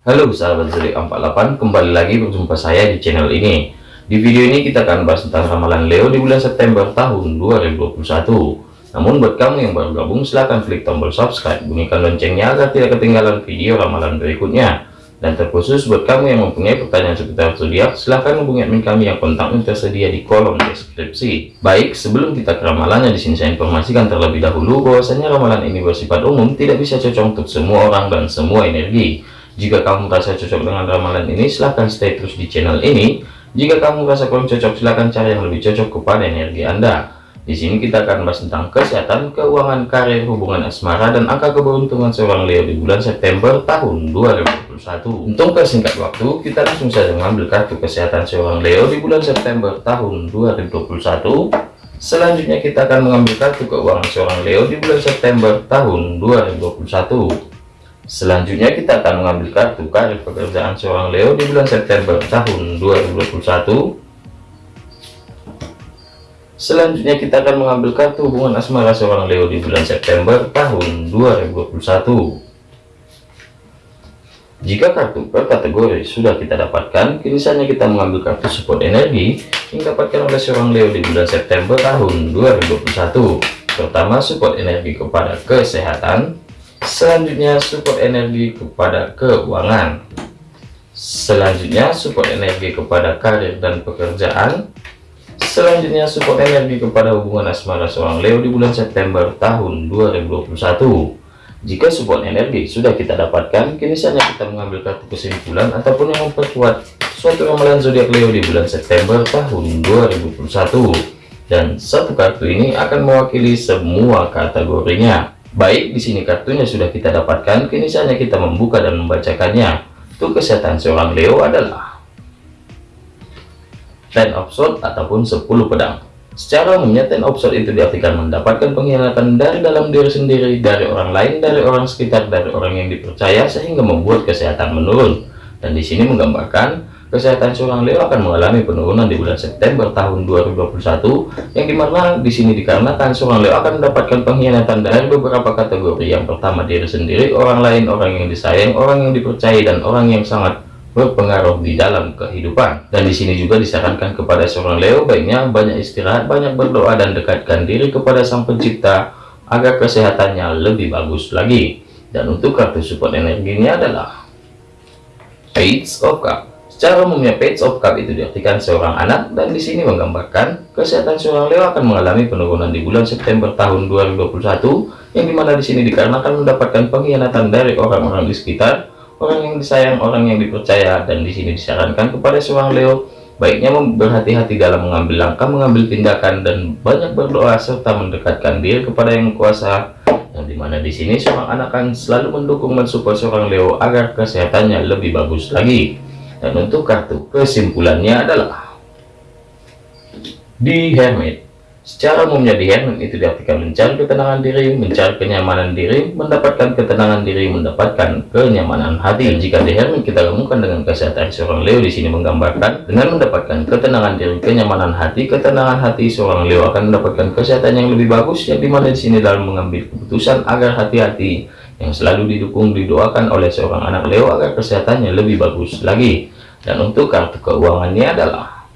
Halo sahabat zodiak 48 kembali lagi berjumpa saya di channel ini. Di video ini kita akan bahas tentang ramalan Leo di bulan September tahun 2021 namun buat kamu yang baru gabung silahkan klik tombol subscribe bunyikan loncengnya agar tidak ketinggalan video ramalan berikutnya. Dan terkhusus buat kamu yang mempunyai pertanyaan seputar zodiak silahkan hubungi admin kami yang kontaknya tersedia di kolom deskripsi. Baik sebelum kita ke ramalannya di sini saya informasikan terlebih dahulu bahwasanya ramalan ini bersifat umum tidak bisa cocok untuk semua orang dan semua energi jika kamu merasa cocok dengan ramalan ini, silahkan stay terus di channel ini. Jika kamu merasa kurang cocok, silahkan cari yang lebih cocok kepada energi Anda. Di sini kita akan bahas tentang kesehatan, keuangan, karir, hubungan asmara, dan angka keberuntungan seorang Leo di bulan September tahun 2021. Untuk persingkat waktu, kita langsung saja mengambil kartu kesehatan seorang Leo di bulan September tahun 2021. Selanjutnya kita akan mengambil kartu keuangan seorang Leo di bulan September tahun 2021. Selanjutnya kita akan mengambil kartu karir pekerjaan seorang Leo di bulan September tahun 2021. Selanjutnya kita akan mengambil kartu hubungan asmara seorang Leo di bulan September tahun 2021. Jika kartu per kategori sudah kita dapatkan, kini kita mengambil kartu support energi yang dapatkan oleh seorang Leo di bulan September tahun 2021. Pertama, support energi kepada kesehatan, selanjutnya support energi kepada keuangan. Selanjutnya support energi kepada karir dan pekerjaan. Selanjutnya support energi kepada hubungan asmara seorang Leo di bulan September tahun 2021 jika support energi sudah kita dapatkan kini saatnya kita mengambil kartu kesimpulan ataupun yang memperkuat suatu ramalan zodiak Leo di bulan September tahun 2021 dan satu kartu ini akan mewakili semua kategorinya Baik, di sini kartunya sudah kita dapatkan, kini saatnya kita membuka dan membacakannya. Untuk kesehatan seorang Leo adalah Ten of Swords ataupun 10 pedang. Secara umumnya Ten of Swords itu diartikan mendapatkan pengkhianatan dari dalam diri sendiri, dari orang lain, dari orang sekitar, dari orang yang dipercaya sehingga membuat kesehatan menurun. Dan di sini menggambarkan kesehatan seorang Leo akan mengalami penurunan di bulan September tahun 2021 yang di mana di sini dikarenakan seorang Leo akan mendapatkan pengkhianatan dari beberapa kategori. Yang pertama diri sendiri orang lain orang yang disayang orang yang dipercayai dan orang yang sangat berpengaruh di dalam kehidupan. Dan di sini juga disarankan kepada seorang Leo baiknya banyak istirahat banyak berdoa dan dekatkan diri kepada sang pencipta agar kesehatannya lebih bagus lagi. Dan untuk kartu support energinya adalah Page of Cups Secara umumnya page of cup itu diartikan seorang anak dan di sini menggambarkan kesehatan seorang Leo akan mengalami penurunan di bulan September tahun 2021 yang di mana di sini dikarenakan mendapatkan pengkhianatan dari orang-orang di sekitar, orang yang disayang, orang yang dipercaya dan di sini disarankan kepada seorang Leo baiknya berhati-hati dalam mengambil langkah, mengambil tindakan dan banyak berdoa serta mendekatkan diri kepada yang kuasa yang di mana di sini seorang anak akan selalu mendukung mensupport seorang Leo agar kesehatannya lebih bagus lagi dan untuk kartu kesimpulannya adalah di Hermit secara umumnya di Hermit itu diartikan mencari ketenangan diri mencari kenyamanan diri mendapatkan ketenangan diri mendapatkan kenyamanan hati. Jika di Hermit kita gabungkan dengan kesehatan seorang Leo di sini menggambarkan dengan mendapatkan ketenangan diri kenyamanan hati ketenangan hati seorang Leo akan mendapatkan kesehatan yang lebih bagus. Yang di mana di sini dalam mengambil keputusan agar hati-hati yang selalu didukung didoakan oleh seorang anak Leo agar kesehatannya lebih bagus lagi. Dan untuk kartu keuangannya adalah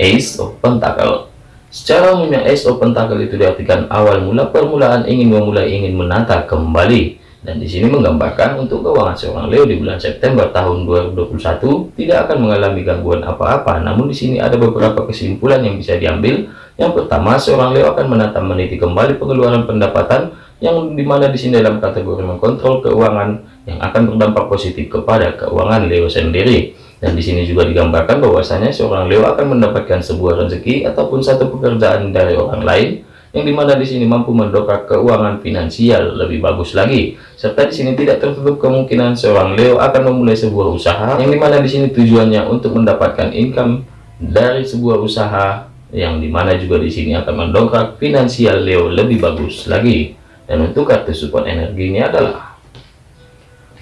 Ace of Pentacle. Secara umumnya Ace of Pentacle itu diartikan awal mula permulaan ingin memulai ingin menata kembali. Dan di sini menggambarkan untuk keuangan seorang Leo di bulan September tahun 2021 tidak akan mengalami gangguan apa-apa. Namun di sini ada beberapa kesimpulan yang bisa diambil. Yang pertama seorang Leo akan menata meniti kembali pengeluaran pendapatan yang di mana di sini dalam kategori mengkontrol keuangan yang akan berdampak positif kepada keuangan Leo sendiri. Dan di sini juga digambarkan bahwasanya seorang Leo akan mendapatkan sebuah rezeki ataupun satu pekerjaan dari orang lain yang di mana di sini mampu mendongkrak keuangan finansial lebih bagus lagi. Serta di sini tidak tertutup kemungkinan seorang Leo akan memulai sebuah usaha yang di mana di sini tujuannya untuk mendapatkan income dari sebuah usaha yang di mana juga di sini akan mendongkrak finansial Leo lebih bagus lagi dan untuk kartu support energi ini adalah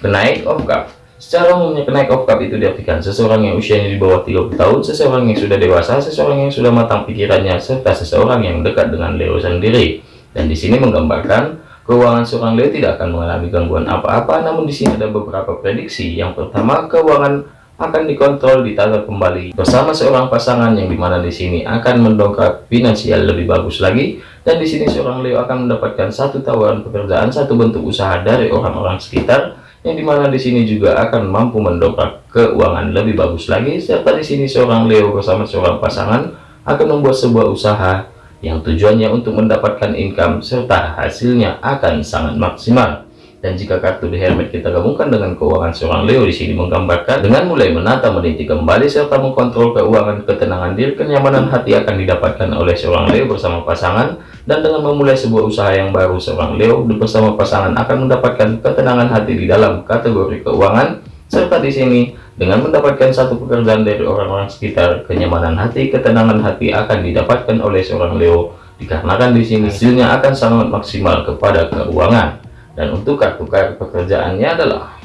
kenaik of cup secara umumnya kenaik of cup itu diartikan seseorang yang usianya di bawah 30 tahun seseorang yang sudah dewasa seseorang yang sudah matang pikirannya serta seseorang yang dekat dengan Leo sendiri. Dan di sini menggambarkan keuangan seorang Leo tidak akan mengalami gangguan apa-apa namun di sini ada beberapa prediksi. Yang pertama keuangan akan dikontrol ditata kembali bersama seorang pasangan yang di mana di sini akan mendongkrak finansial lebih bagus lagi dan di sini seorang Leo akan mendapatkan satu tawaran pekerjaan satu bentuk usaha dari orang-orang sekitar yang di mana di sini juga akan mampu mendongkrak keuangan lebih bagus lagi serta di sini seorang Leo bersama seorang pasangan akan membuat sebuah usaha yang tujuannya untuk mendapatkan income serta hasilnya akan sangat maksimal. Dan jika kartu The Hermit kita gabungkan dengan keuangan seorang Leo di sini menggambarkan dengan mulai menata meniti kembali serta mengkontrol keuangan ketenangan diri kenyamanan hati akan didapatkan oleh seorang Leo bersama pasangan. Dan dengan memulai sebuah usaha yang baru seorang Leo bersama pasangan akan mendapatkan ketenangan hati di dalam kategori keuangan. Serta di sini dengan mendapatkan satu pekerjaan dari orang-orang sekitar, kenyamanan hati, ketenangan hati akan didapatkan oleh seorang Leo. Dikarenakan di sini hasilnya akan sangat maksimal kepada keuangan. Dan untuk kartu-kartu pekerjaannya adalah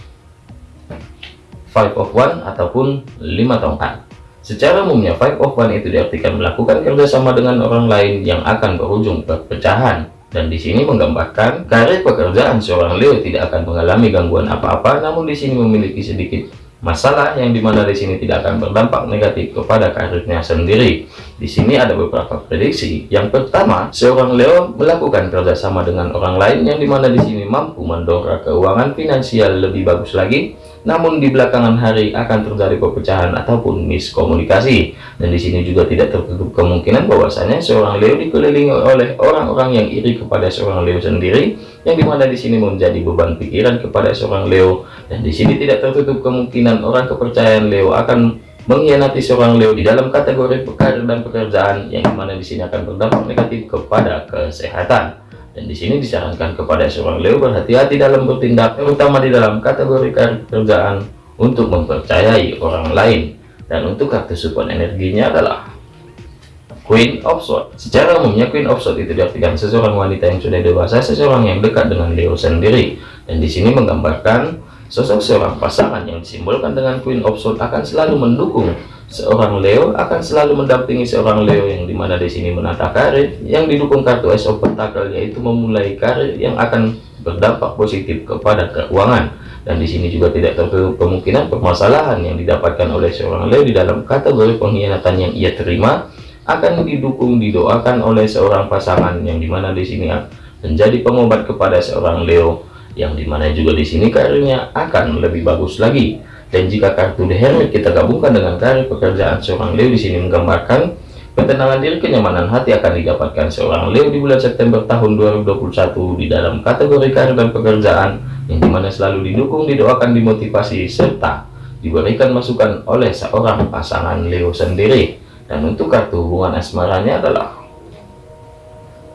Five of One ataupun lima tongkat. Secara umumnya Five of One itu diartikan melakukan kerjasama dengan orang lain yang akan berujung perpecahan. Dan di sini menggambarkan karir pekerjaan seorang Leo tidak akan mengalami gangguan apa-apa, namun di sini memiliki sedikit masalah yang di mana di sini tidak akan berdampak negatif kepada karirnya sendiri. Di sini ada beberapa prediksi. Yang pertama, seorang Leo melakukan kerjasama dengan orang lain yang di mana di sini mampu mendongkrak keuangan finansial lebih bagus lagi namun di belakangan hari akan terjadi perpecahan ataupun miskomunikasi dan di sini juga tidak tertutup kemungkinan bahwasanya seorang Leo dikelilingi oleh orang-orang yang iri kepada seorang Leo sendiri yang di mana di sini menjadi beban pikiran kepada seorang Leo dan di sini tidak tertutup kemungkinan orang kepercayaan Leo akan mengkhianati seorang Leo di dalam kategori karir dan pekerjaan yang di mana di sini akan berdampak negatif kepada kesehatan dan di sini disarankan kepada seorang Leo berhati-hati dalam bertindak, terutama di dalam kategori kerjaan untuk mempercayai orang lain. Dan untuk kartu support energinya adalah Queen of Swords. Secara umumnya Queen of Swords itu diartikan seseorang wanita yang sudah dewasa, seseorang yang dekat dengan Leo sendiri. Dan di sini menggambarkan sosok seorang pasangan yang disimbolkan dengan Queen of Swords akan selalu mendukung seorang Leo akan selalu mendampingi seorang Leo yang di mana di sini menata karir yang didukung kartu Ace of Pentacle yaitu memulai karir yang akan berdampak positif kepada keuangan dan di sini juga tidak tertutup kemungkinan permasalahan yang didapatkan oleh seorang Leo di dalam kategori pengkhianatan yang ia terima akan didukung didoakan oleh seorang pasangan yang di mana di sini menjadi pengobat kepada seorang Leo yang di mana juga di sini karirnya akan lebih bagus lagi dan jika kartu The Hermit kita gabungkan dengan karir pekerjaan seorang Leo di sini menggambarkan ketenangan diri kenyamanan hati akan didapatkan seorang Leo di bulan September tahun 2021 di dalam kategori karir dan pekerjaan yang di mana selalu didukung, didoakan, dimotivasi, serta diberikan masukan oleh seorang pasangan Leo sendiri. Dan untuk kartu hubungan asmaranya adalah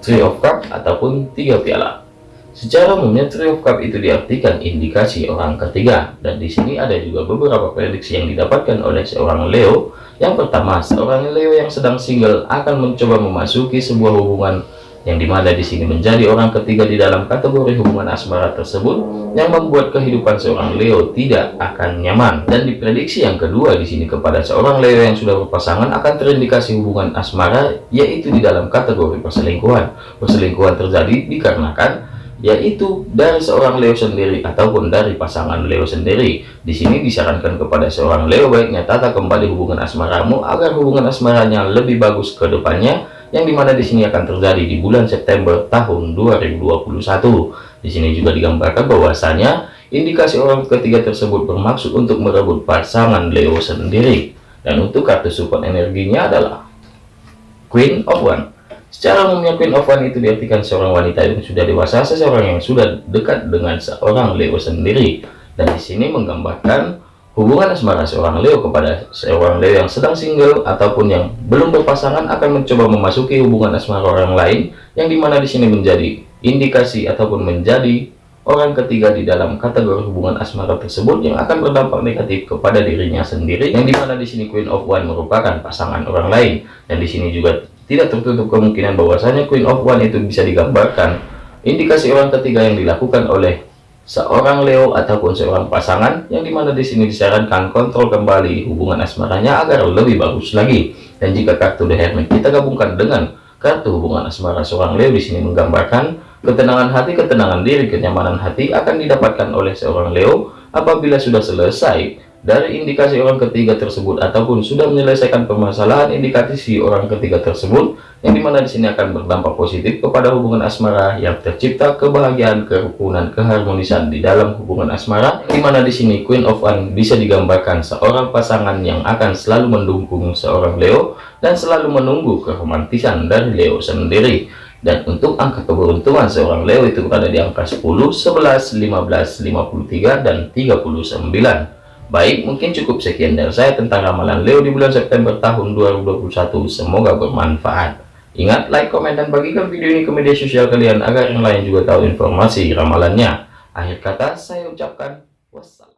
Three of Cups ataupun tiga piala. Secara umumnya Three of Cup itu diartikan indikasi orang ketiga dan di sini ada juga beberapa prediksi yang didapatkan oleh seorang Leo. Yang pertama, seorang Leo yang sedang single akan mencoba memasuki sebuah hubungan yang di mana di sini menjadi orang ketiga di dalam kategori hubungan asmara tersebut yang membuat kehidupan seorang Leo tidak akan nyaman. Dan diprediksi yang kedua di sini kepada seorang Leo yang sudah berpasangan akan terindikasi hubungan asmara yaitu di dalam kategori perselingkuhan. Perselingkuhan terjadi dikarenakan yaitu dari seorang Leo sendiri ataupun dari pasangan Leo sendiri. Di sini disarankan kepada seorang Leo baiknya tata kembali hubungan asmaramu agar hubungan asmaranya lebih bagus ke depannya yang di mana di sini akan terjadi di bulan September tahun 2021. Di sini juga digambarkan bahwasanya indikasi orang ketiga tersebut bermaksud untuk merebut pasangan Leo sendiri. Dan untuk kartu support energinya adalah Queen of One. Secara umumnya Queen of One itu diartikan seorang wanita yang sudah dewasa, seseorang yang sudah dekat dengan seorang Leo sendiri. Dan di sini menggambarkan hubungan asmara seorang Leo kepada seorang Leo yang sedang single ataupun yang belum berpasangan akan mencoba memasuki hubungan asmara orang lain yang di mana di sini menjadi indikasi ataupun menjadi orang ketiga di dalam kategori hubungan asmara tersebut yang akan berdampak negatif kepada dirinya sendiri yang di mana di sini Queen of One merupakan pasangan orang lain. Dan di sini juga tidak tertutup kemungkinan bahwasanya Queen of One itu bisa digambarkan indikasi orang ketiga yang dilakukan oleh seorang Leo ataupun seorang pasangan yang di mana di sini disarankan kontrol kembali hubungan asmaranya agar lebih bagus lagi. Dan jika kartu The Hermit kita gabungkan dengan kartu hubungan asmara seorang Leo di sini menggambarkan Ketenangan hati, ketenangan diri, kenyamanan hati akan didapatkan oleh seorang Leo apabila sudah selesai dari indikasi orang ketiga tersebut ataupun sudah menyelesaikan permasalahan indikasi orang ketiga tersebut yang di mana di sini akan berdampak positif kepada hubungan asmara yang tercipta kebahagiaan kerukunan keharmonisan di dalam hubungan asmara di mana di sini Queen of One bisa digambarkan seorang pasangan yang akan selalu mendukung seorang Leo dan selalu menunggu keromantisan dari Leo sendiri. Dan untuk angka keberuntungan seorang Leo itu berada di angka 10 11 15 53 dan 39 Baik, mungkin cukup sekian dari saya tentang ramalan Leo di bulan September tahun 2021. Semoga bermanfaat. Ingat, like, komen, dan bagikan video ini ke media sosial kalian agar yang lain juga tahu informasi ramalannya. Akhir kata, saya ucapkan wassalam.